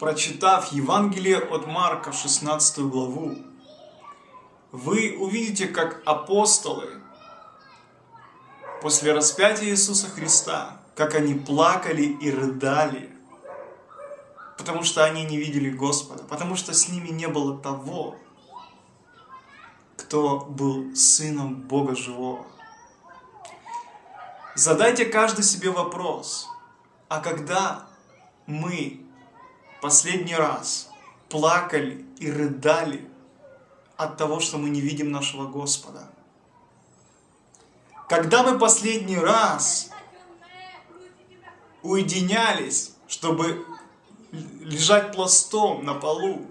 Прочитав Евангелие от Марка, 16 главу, вы увидите, как апостолы после распятия Иисуса Христа, как они плакали и рыдали, потому что они не видели Господа, потому что с ними не было того, кто был сыном Бога Живого. Задайте каждый себе вопрос, а когда мы последний раз плакали и рыдали от того, что мы не видим нашего Господа? Когда мы последний раз уединялись, чтобы лежать пластом на полу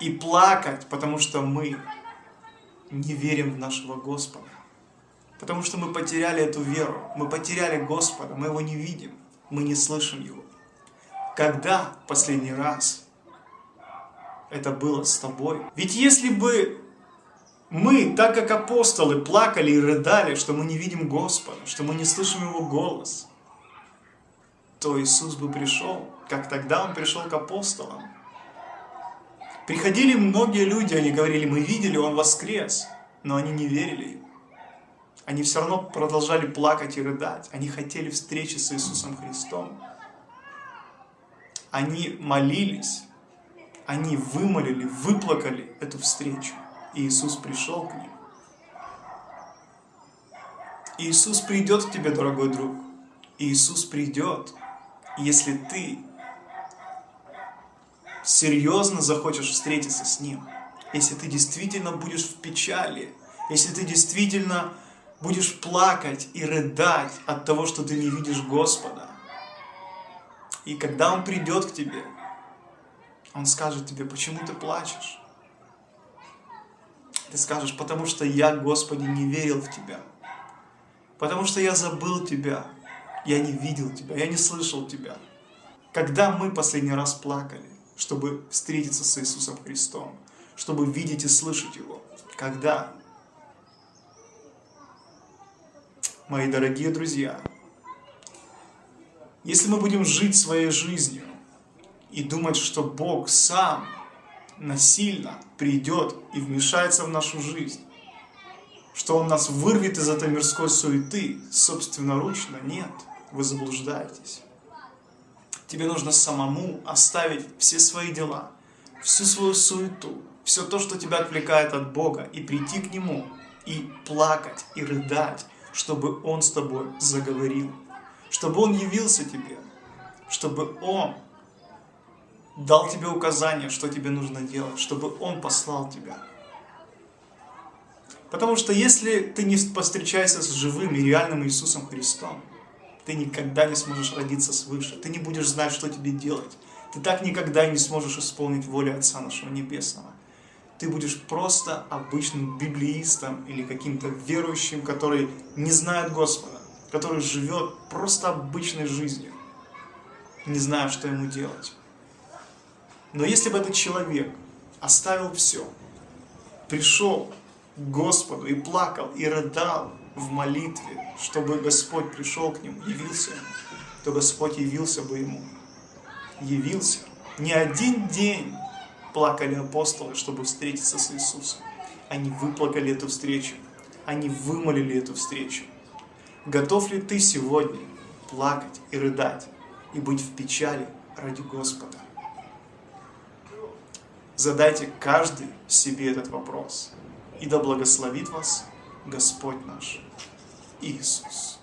и плакать, потому что мы не верим в нашего Господа. Потому что мы потеряли эту веру, мы потеряли Господа, мы Его не видим, мы не слышим Его. Когда последний раз это было с тобой? Ведь если бы мы, так как апостолы, плакали и рыдали, что мы не видим Господа, что мы не слышим Его голос, то Иисус бы пришел, как тогда Он пришел к апостолам. Приходили многие люди, они говорили, мы видели, Он воскрес, но они не верили Ему. Они все равно продолжали плакать и рыдать. Они хотели встречи с Иисусом Христом они молились, они вымолили, выплакали эту встречу. И Иисус пришел к ним. Иисус придет к тебе, дорогой друг. Иисус придет, если ты серьезно захочешь встретиться с Ним. Если ты действительно будешь в печали, если ты действительно будешь плакать и рыдать от того, что ты не видишь Господа, и когда Он придет к тебе, Он скажет тебе, почему ты плачешь? Ты скажешь, потому что я, Господи, не верил в Тебя. Потому что я забыл Тебя. Я не видел Тебя, я не слышал Тебя. Когда мы последний раз плакали, чтобы встретиться с Иисусом Христом, чтобы видеть и слышать Его? Когда? Мои дорогие друзья, если мы будем жить своей жизнью и думать, что Бог сам насильно придет и вмешается в нашу жизнь, что Он нас вырвет из этой мирской суеты собственноручно, нет, вы заблуждаетесь. Тебе нужно самому оставить все свои дела, всю свою суету, все то, что тебя отвлекает от Бога, и прийти к Нему, и плакать, и рыдать, чтобы Он с тобой заговорил чтобы Он явился тебе, чтобы Он дал тебе указания, что тебе нужно делать, чтобы Он послал тебя. Потому что если ты не повстречаешься с живым и реальным Иисусом Христом, ты никогда не сможешь родиться свыше, ты не будешь знать, что тебе делать. Ты так никогда не сможешь исполнить волю Отца нашего Небесного. Ты будешь просто обычным библеистом или каким-то верующим, который не знает Господа который живет просто обычной жизнью, не зная, что ему делать. Но если бы этот человек оставил все, пришел к Господу и плакал, и рыдал в молитве, чтобы Господь пришел к нему, явился ему, то Господь явился бы ему. Явился. Не один день плакали апостолы, чтобы встретиться с Иисусом. Они выплакали эту встречу. Они вымолили эту встречу. Готов ли ты сегодня плакать и рыдать, и быть в печали ради Господа? Задайте каждый себе этот вопрос, и да благословит вас Господь наш Иисус.